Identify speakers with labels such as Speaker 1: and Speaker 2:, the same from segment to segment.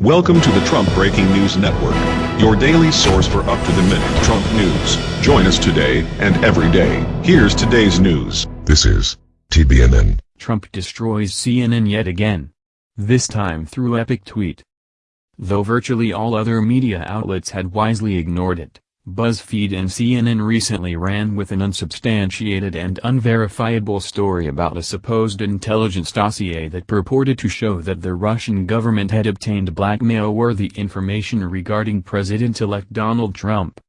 Speaker 1: Welcome to the Trump Breaking News Network, your daily source for up-to-the-minute Trump news. Join us today and every day. Here's today's news.
Speaker 2: This is TBNN.
Speaker 3: Trump destroys CNN yet again. This time through epic tweet. Though virtually all other media outlets had wisely ignored it, BuzzFeed and CNN recently ran with an unsubstantiated and unverifiable story about a supposed intelligence dossier that purported to show that the Russian government had obtained blackmail-worthy information regarding President-elect Donald Trump.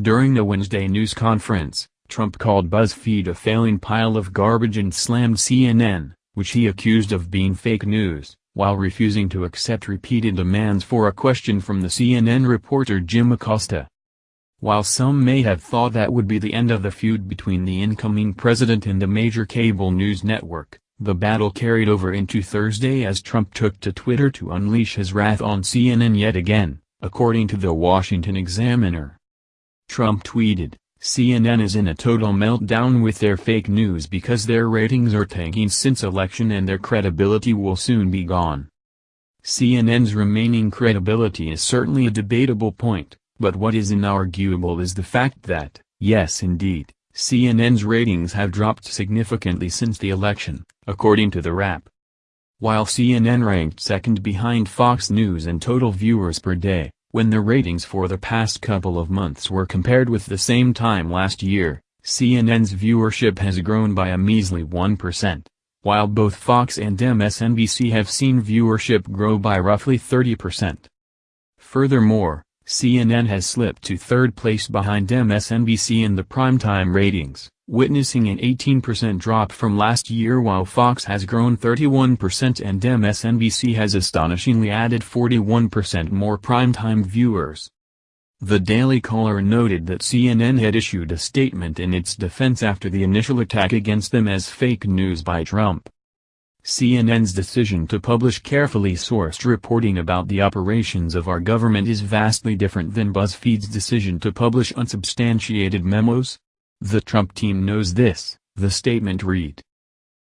Speaker 3: During the Wednesday news conference, Trump called BuzzFeed a failing pile of garbage and slammed CNN, which he accused of being fake news, while refusing to accept repeated demands for a question from the CNN reporter Jim Acosta. While some may have thought that would be the end of the feud between the incoming president and the major cable news network, the battle carried over into Thursday as Trump took to Twitter to unleash his wrath on CNN yet again, according to the Washington Examiner. Trump tweeted, CNN is in a total meltdown with their fake news because their ratings are tanking since election and their credibility will soon be gone. CNN's remaining credibility is certainly a debatable point, but what is inarguable is the fact that, yes indeed, CNN's ratings have dropped significantly since the election, according to the Wrap. While CNN ranked second behind Fox News in total viewers per day, when the ratings for the past couple of months were compared with the same time last year, CNN's viewership has grown by a measly 1%, while both Fox and MSNBC have seen viewership grow by roughly 30%. Furthermore, CNN has slipped to third place behind MSNBC in the primetime ratings, witnessing an 18% drop from last year while Fox has grown 31% and MSNBC has astonishingly added 41% more primetime viewers. The Daily Caller noted that CNN had issued a statement in its defense after the initial attack against them as fake news by Trump. CNN's decision to publish carefully sourced reporting about the operations of our government is vastly different than BuzzFeed's decision to publish unsubstantiated memos. The Trump team knows this, the statement read.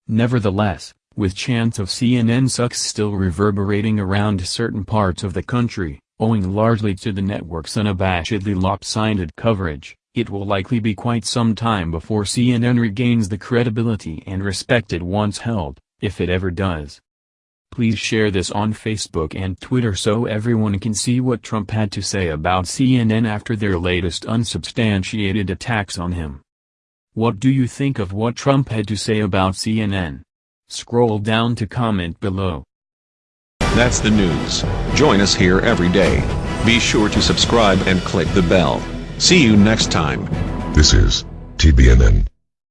Speaker 3: Nevertheless, with chants of CNN sucks still reverberating around certain parts of the country, owing largely to the network's unabashedly lopsided coverage, it will likely be quite some time before CNN regains the credibility and respect it once held if it ever does. Please share this on Facebook and Twitter so everyone can see what Trump had to say about CNN after their latest unsubstantiated attacks on him. What do you think of what Trump had to say about CNN? Scroll down to comment below.
Speaker 1: That's the news. Join us here every day. Be sure to subscribe and click the bell. See you next time.
Speaker 2: This is TBNN.